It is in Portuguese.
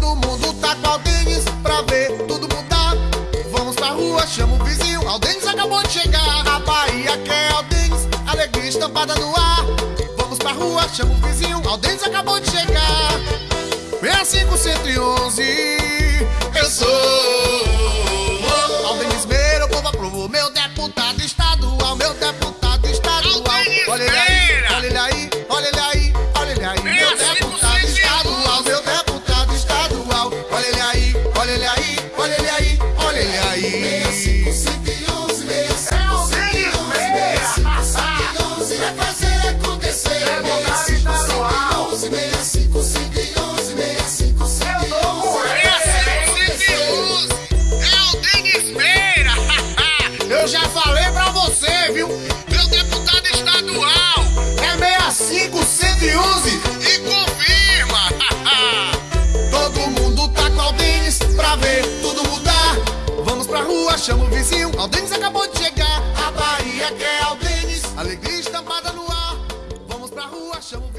Todo mundo tá com Aldenis pra ver tudo mudar. Vamos pra rua, chama o vizinho. Aldenis acabou de chegar. A Bahia quer Aldenis, alegria estampada no ar. Vamos pra rua, chama o vizinho. Aldenis acabou de chegar. 65 111, eu sou. Aldenis Meira, o povo aprovou. Meu deputado estadual, meu deputado estadual. Aldenis Olha ele aí, olha ele aí, chama o vizinho. Aldenis acabou de chegar. A Bahia quer Aldenis. Alegria estampada no ar. Vamos pra rua, chama o